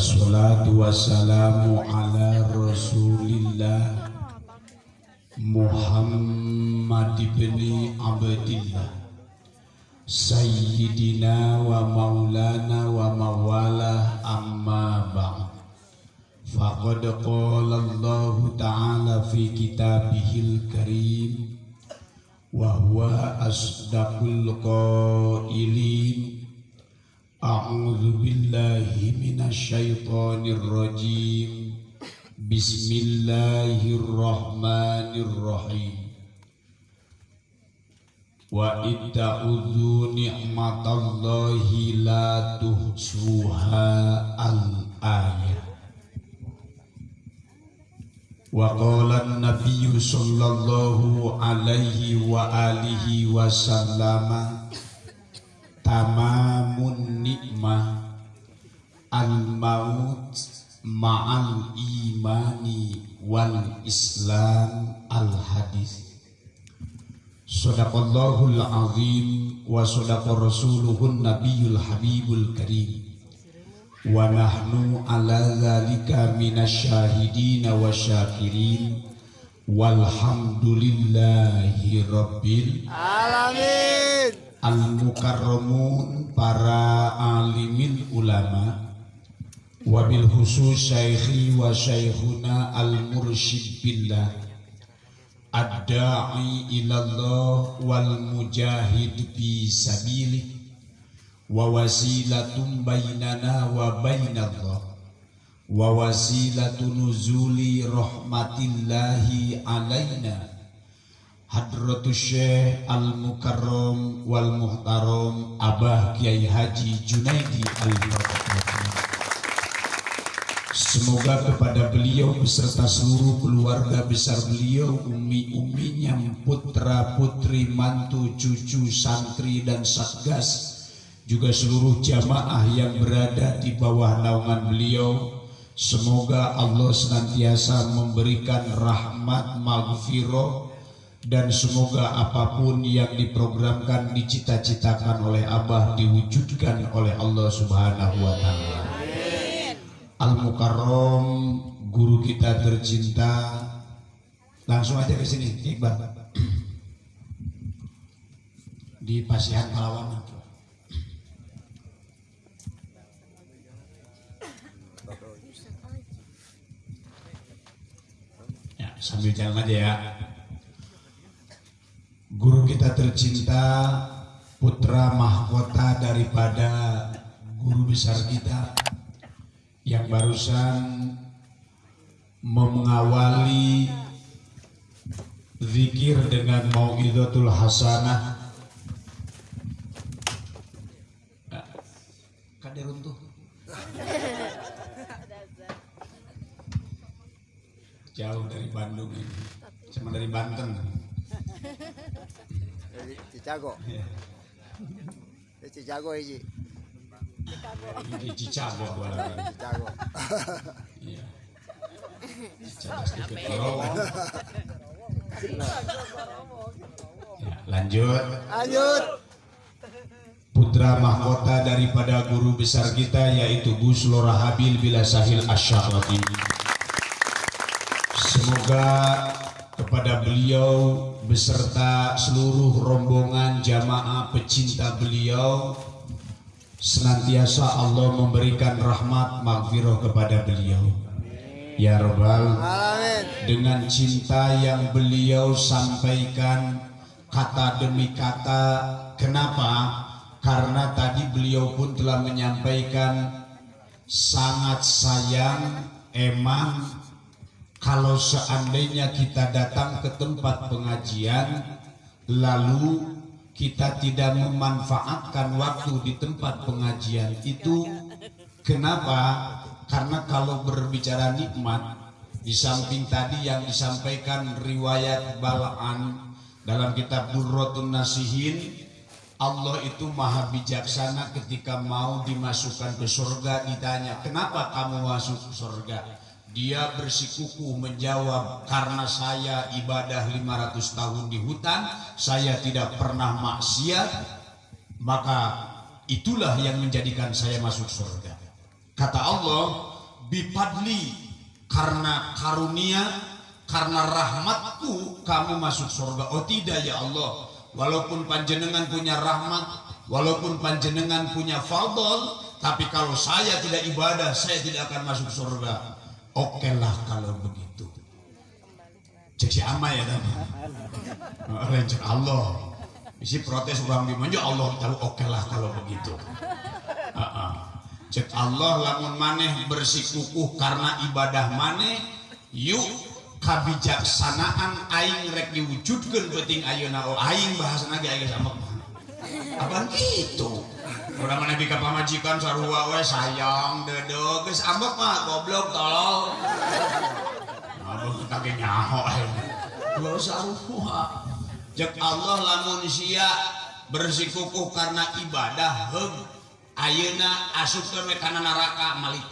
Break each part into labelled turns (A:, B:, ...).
A: Wassalatu wassalamu ala rasulillah Muhammad ibn Abdillah Sayyidina wa maulana wa mawala amma ba'd. Faqad qala Allah ta'ala fi kitabihil karim Wa huwa asdaqul qailin. أعوذ بالله من الشيطان الرجيم. بسم الله الرحمن الرحيم. وإذ تعوذوا نعمة الله لا تحصوها الآية. وقال النبي صلى الله عليه وآله وسلم تمام. lamun nikmah al maut ma'al imani wal islam al hadis. Sadaqallahul azim wa sadaqa rasuluhun nabiyul habibul karim. Wa nahnu ala zalika minasyahidina wa syakirin. Walhamdulillahi rabbil
B: alamin
A: al mukarramun para alimin ulama wabil khusus syaikhi wa syaikhuna al mursyid billah ad-da'i ilallah wal mujahid fi sabilihi wa wasilatum bainana wa bainallah wa wasilatu nuzuli rahmatillahi alaina hadratus syekh al mukarram wal muhtaram abah kiai haji junaidi al Semoga kepada beliau beserta seluruh keluarga besar beliau, umi-uminya, putra, putri, mantu, cucu, santri, dan satgas juga seluruh jamaah yang berada di bawah naungan beliau semoga Allah senantiasa memberikan rahmat maghfirah dan semoga apa pun yang diprogramkan dicita-citakan oleh Abah diwujudkan oleh Allah Subhanahu wa taala. Al Mukarrom guru kita tercinta. Langsung aja ke sini Iqbal. Di Pasihan Palawan. Sambil jalan aja ya guru kita tercinta putra mahkota daripada guru besar kita yang barusan mengawali zikir dengan mau'idatul hasanah kader untuk jauh dari Bandung ini cuma dari Banten ya.
B: dari Cicago ini
A: apalagi
B: Cicago
A: iya ya, lanjut.
B: Lanjut.
A: Putra mahkota daripada guru besar kita yaitu Gus Lorahabil bila Sahil Asyarati Semoga kepada beliau beserta seluruh rombongan jamaah pecinta beliau senantiasa Allah memberikan rahmat maghfirah kepada beliau. Ya Rabbal dengan cinta yang beliau sampaikan kata demi kata kenapa karena tadi beliau pun telah menyampaikan sangat sayang emang kalau seandainya kita datang ke tempat pengajian lalu kita tidak memanfaatkan waktu di tempat pengajian itu kenapa? Karena kalau berbicara nikmat di samping tadi yang disampaikan riwayat Balaan dalam kitab Durratun Nasihin Allah itu maha bijaksana ketika mau dimasukkan ke surga ditanya kenapa kamu masuk surga dia bersikukuh menjawab karena saya ibadah 500 tahun di hutan saya tidak pernah maksiat maka itulah yang menjadikan saya masuk surga. Kata Allah bipadli karena karunia karena rahmatku kamu masuk surga. Oh tidak ya Allah. Walaupun panjenengan punya rahmat walaupun panjenengan punya fadl tapi kalau saya tidak ibadah saya tidak akan masuk surga oke lah kalau begitu. Cek si ama ya tadi cek Allah. Isi protes orang dimanja Allah tahu oke lah kalau begitu. Uh -uh cek Allah lamun maneh bersikukuh karena ibadah maneh yuk kabijaksanaan aing rek diwujudkan penting ayeuna oh aing bahasa lagi aing sama apa gitu udah mana bika pamajikan sarua we sayang dede geus ambek mah goblok tolol aduh kage nyaho aing lo sarua. Cek Allah lamun sia bersikukuh karena ibadah heug Ayeuna asupkeun we kana neraka malik.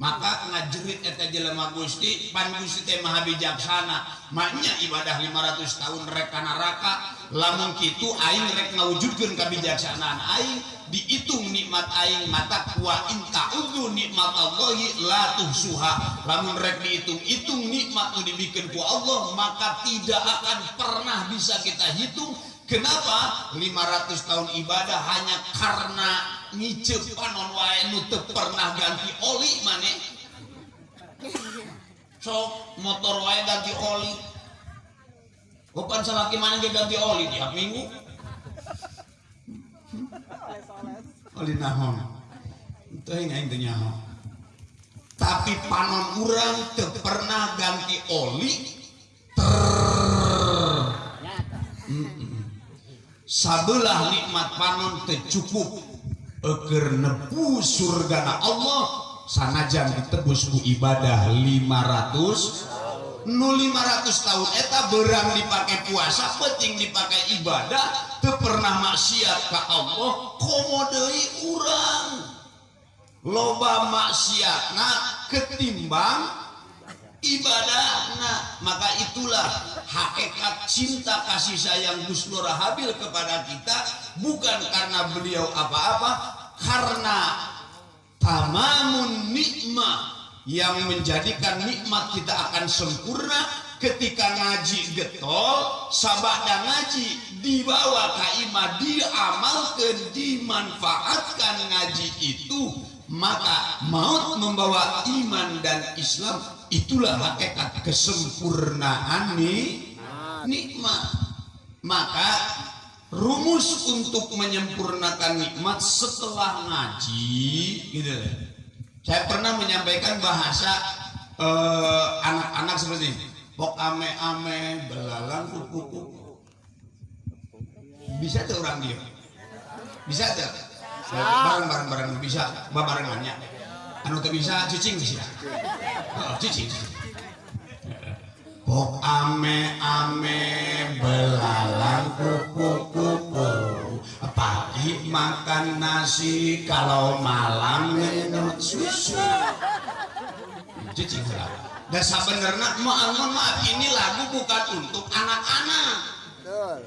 A: Maka ngajerit eta jelema Gusti pan Gusti teh maha bijaksana. Maknya ibadah 500 tahun rek neraka lamun kitu aing rek ngawujudkeun kabijaksanaan aing dihitung nikmat aing mata wa in ta'udzu nikmat Allahi la tuhsuha lamun rek dihitung-hitung nikmat nu dibikin ku Allah maka tidak akan pernah bisa kita hitung Kenapa 500 tahun ibadah hanya karena ngicep panon wae nu pernah ganti oli mana? Sok motor wae ganti oli. Bukan salaki mana dia ganti oli tiap minggu. Oli nahon. Itu yang intinya Tapi panon urang teu pernah ganti oli ter. Mm sabelah nikmat panon tercukup eker nepu surga Allah sanajan ditebus ku ibadah 500 nu 500 tahun eta berang dipakai puasa penting dipakai ibadah teu pernah maksiat ka Allah komodei urang. Loba maksiatna ketimbang ibadah nah maka itulah hakikat cinta kasih sayang Gus Nur Habil kepada kita bukan karena beliau apa-apa karena tamamun nikmat yang menjadikan nikmat kita akan sempurna ketika ngaji getol sabak dan ngaji dibawa kaima diamalkan dimanfaatkan ngaji itu maka maut membawa iman dan Islam itulah hakikat kesempurnaan nih nikmat. Maka rumus untuk menyempurnakan nikmat setelah ngaji gitu saya pernah menyampaikan bahasa eh, anak-anak seperti ini. Pok ame ame belalang kuku kuku bisa tuh orang dia? Bisa tuh? Bareng bareng bisa barengannya anu tuh bisa cicing bisa. Oh, cicing Pok ame ame belalang kuku pagi makan nasi kalau malam minum susu. Cicing dan sebenarnya maaf maaf ini lagu bukan untuk anak-anak.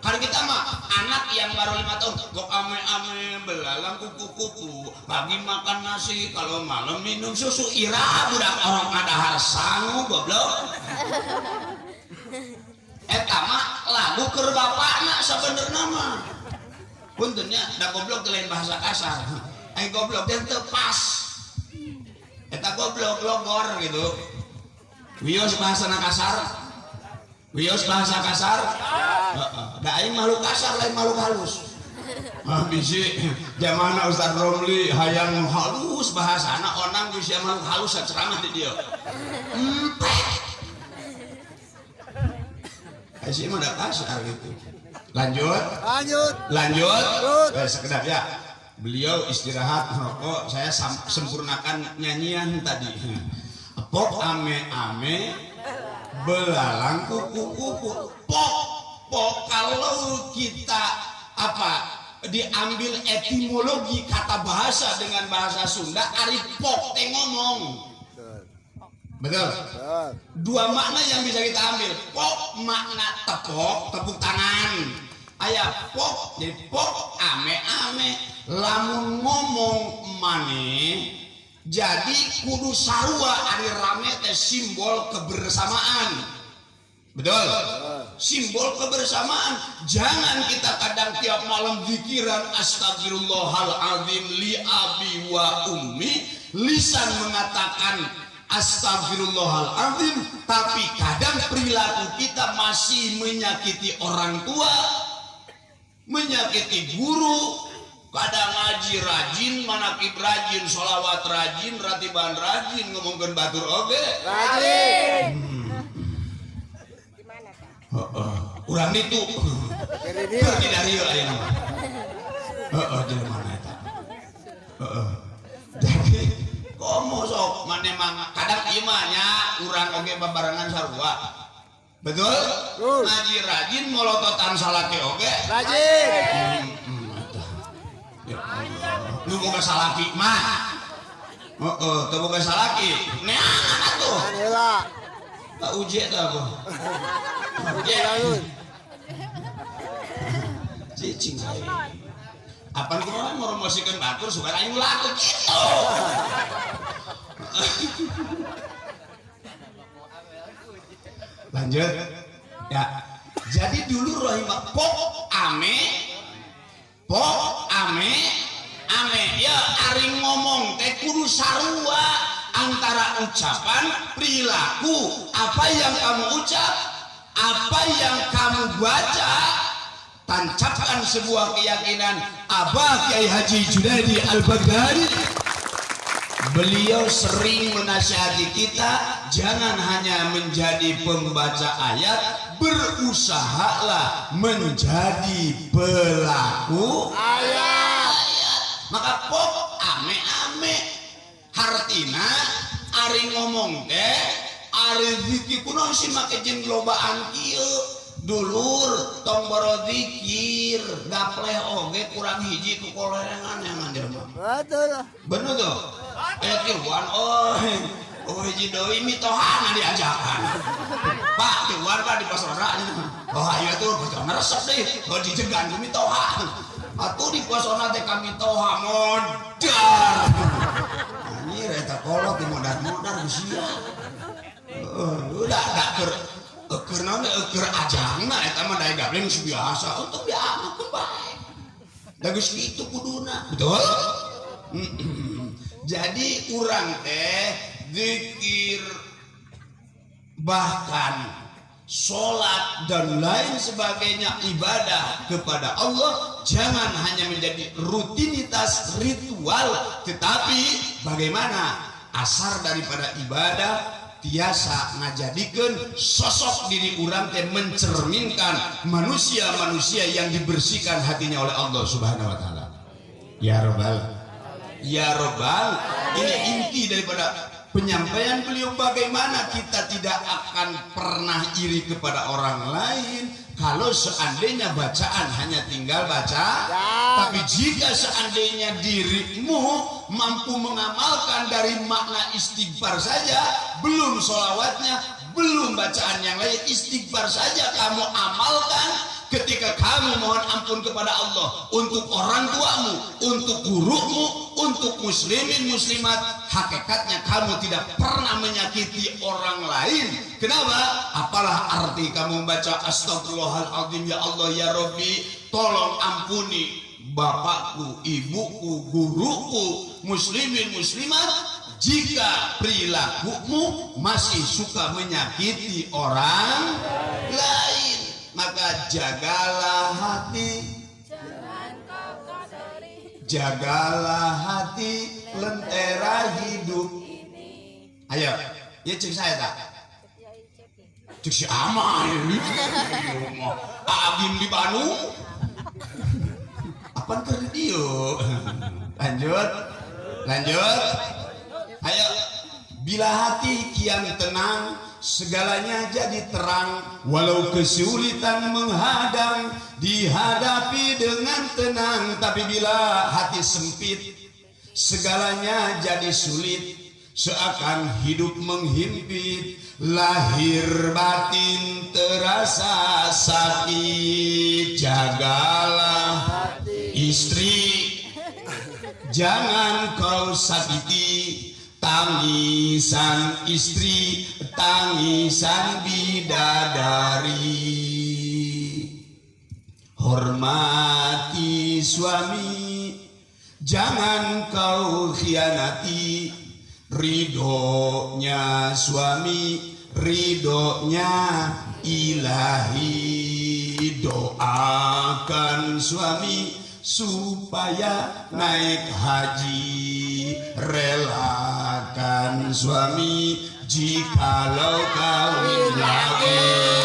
A: Kalau kita mah anak yang baru lima tahun, kok ame-ame belalang kuku-kuku, pagi makan nasi, kalau malam minum susu, ira budak orang ada harsangu goblok. Eta mah lagu ker bapakna sebenarnya mah. Puntennya da goblok lain bahasa kasar. Ai goblok yang tepas. Eta goblok logor gitu. Wios bahasa kasar, Wios bahasa kasar? Gak aing makhluk kasar lain makhluk halus. Ah bisi zaman Ustaz Romli hayang halus bahasa anak onang bisa makhluk halus ceramah di dia. Sih mah kasar gitu. Lanjut.
B: Lanjut.
A: lanjut.
B: Lanjut.
A: eh, sekedap ya. Beliau istirahat merokok saya sempurnakan nyanyian tadi. Pok ame ame belalang kuku kuku pok pok kalau kita apa diambil etimologi kata bahasa dengan bahasa Sunda ari pok teh ngomong
B: Betul.
A: dua makna yang bisa kita ambil. Pok makna tepok tepuk tangan. Ayah pok jadi pok ame ame lamun ngomong mane jadi kudu sarua ari rame teh simbol kebersamaan. Betul? Simbol kebersamaan. Jangan kita kadang tiap malam pikiran astagfirullahaladzim li abi wa ummi. Lisan mengatakan astagfirullahaladzim tapi kadang perilaku kita masih menyakiti orang tua menyakiti guru. Kadang ngaji rajin manakib rajin sholawat rajin ratiban rajin ngomongkan batur oge
B: Rajin.
A: kurang itu
B: Kiri dia.
A: pergi dari yuk heeh sok mana mang kadang ieu mah nya urang oge babarengan sarua. Betul? Ngaji rajin molototan salaki oge.
B: Rajin.
A: Nu boga salaki mah. Heeh teu boga salaki. Neangan atuh
B: Anila.
A: tak uji eta apa?
B: Uji
A: cicing saya. Apa kemarin mau promosikan batur supaya aing laku gitu lanjut. Ya. Jadi dulu rohimah pok ame. Pok ame. Ame. Ya ari ngomong teh kudu sarua antara ucapan perilaku. Apa yang kamu ucap? Apa yang kamu baca? Tancapkan sebuah keyakinan. Abah Kiai Haji Junaidi Al-Baghdadi Beliau sering menasihati kita jangan hanya menjadi pembaca ayat, berusahalah menjadi pelaku
B: Ayat.
A: Maka pok ame-ame. Hartina ari ngomong teh ari zikir kunaon sih make jeung lobaan kieu. Dulur tong boro zikir. Gapleh oge kurang hiji ku kolengan yang jelema
B: Betul.
A: bener tuh tiuan oh oh hiji deui mitohana diajakan pak tiuan pak di pasora oh ayo tuh pasona resep deh. Oh dijegan ku mitoha atuh di pasona teh kami toha modar. Anjir eta kolot di modar-modar sia udah gak ker keur naon keur ajangna eta mah daya gableng biasa. Untuk diamalkeun bae da geus kitu kuduna. Betul jadi urang teh zikir bahkan sholat dan lain sebagainya ibadah kepada Allah jangan hanya menjadi rutinitas ritual tetapi bagaimana asar daripada ibadah tiasa ngajadikeun sosok diri urang teh mencerminkan manusia-manusia yang dibersihkan hatinya oleh Allah Subhanahu wa taala. Ya rabbal ya rabbal ini inti daripada penyampaian beliau bagaimana kita tidak akan pernah iri kepada orang lain kalau seandainya bacaan hanya tinggal baca
B: Ya.
A: tapi jika seandainya dirimu mampu mengamalkan dari makna istighfar saja belum solawatnya belum bacaan yang lain istighfar saja kamu amalkan ketika kamu mohon ampun kepada Allah untuk orang tuamu, untuk gurumu, untuk muslimin muslimat, hakikatnya kamu tidak pernah menyakiti orang lain. Kenapa? Apalah arti kamu membaca astagfirullahaladzim ya Allah ya Rabbi, tolong ampuni bapakku, ibuku, guruku, muslimin muslimat jika perilakumu masih suka menyakiti orang lain maka jagalah hati. Jagalah hati lentera hidup. Ayo ya cek saya tak? Cek si Amal. Agim di Bandung apa ke dia lanjut. Lanjut. Ayo. Bila hati kian tenang segalanya jadi terang walau kesulitan menghadang dihadapi dengan tenang. Tapi bila hati sempit segalanya jadi sulit. Seakan hidup menghimpit lahir batin terasa sakit. Jagalah istri jangan kau sakiti tangisan istri tangisan bidadari. Hormati suami jangan kau khianati. Ridhonya suami ridhonya ilahi. Doakan suami supaya naik haji relakan suami jikalau kawin lagi